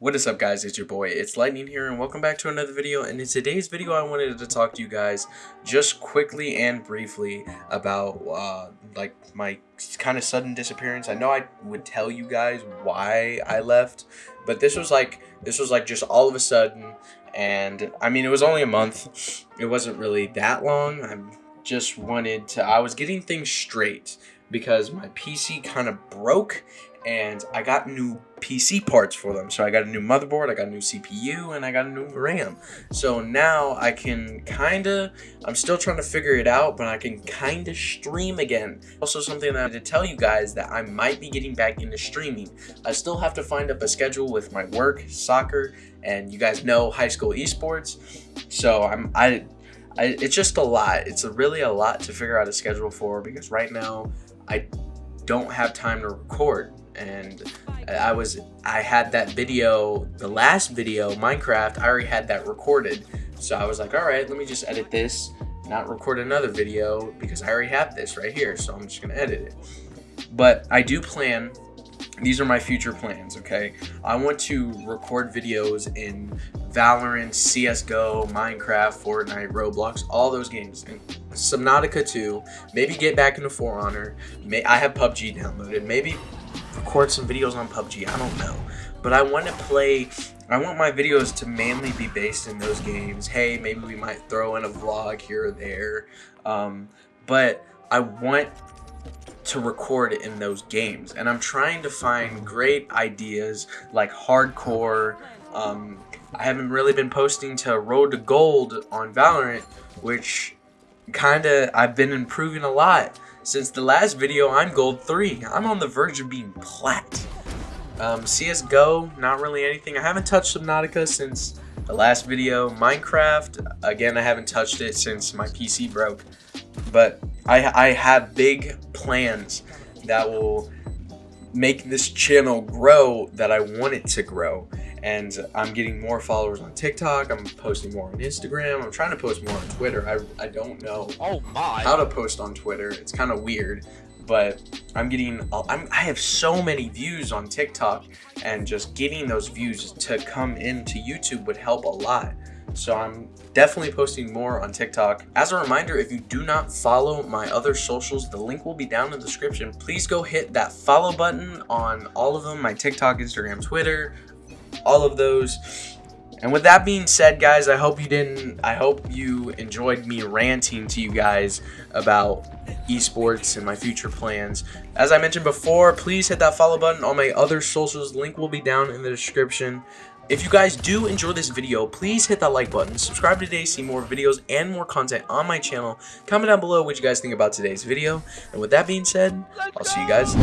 What is up guys, it's your boy, it's Lightning here and welcome back to another video. And in today's video I wanted to talk to you guys just quickly and briefly about uh, like my kind of sudden disappearance. I know I would tell you guys why I left, but this was like, this was like just all of a sudden. And I mean it was only a month, it wasn't really that long, I just wanted to, I was getting things straight because my PC kind of broke and I got new PC parts for them. So I got a new motherboard, I got a new CPU, and I got a new RAM. So now I can kind of, I'm still trying to figure it out, but I can kind of stream again. Also something that I had to tell you guys that I might be getting back into streaming. I still have to find up a schedule with my work, soccer, and you guys know high school esports. So I'm, I, I it's just a lot. It's a really a lot to figure out a schedule for because right now I don't have time to record and I was I had that video the last video Minecraft I already had that recorded. So I was like all right let me just edit this not record another video because I already have this right here so I'm just gonna edit it. But I do plan these are my future plans okay? I want to record videos in Valorant CSGO Minecraft Fortnite Roblox all those games. And Subnautica 2 maybe get back into For Honor may I have PUBG downloaded maybe record some videos on PUBG. I don't know. But I want to play, I want my videos to mainly be based in those games. Hey, maybe we might throw in a vlog here or there. Um, but I want to record in those games. And I'm trying to find great ideas like hardcore. Um, I haven't really been posting to Road to Gold on Valorant, which kind of I've been improving a lot. Since the last video, I'm gold 3. I'm on the verge of being plat. Um, CSGO, not really anything. I haven't touched Subnautica since the last video. Minecraft, again, I haven't touched it since my PC broke. But I, I have big plans that will make this channel grow that I want it to grow and I'm getting more followers on TikTok. I'm posting more on Instagram. I'm trying to post more on Twitter. I, I don't know oh my. how to post on Twitter. It's kind of weird, but I'm getting, I'm, I have so many views on TikTok and just getting those views to come into YouTube would help a lot. So I'm definitely posting more on TikTok. As a reminder, if you do not follow my other socials, the link will be down in the description. Please go hit that follow button on all of them, my TikTok, Instagram, Twitter, all of those. And with that being said, guys, I hope you didn't, I hope you enjoyed me ranting to you guys about esports and my future plans. As I mentioned before, please hit that follow button on my other socials. Link will be down in the description. If you guys do enjoy this video, please hit that like button, subscribe today to see more videos and more content on my channel. Comment down below what you guys think about today's video. And with that being said, I'll see you guys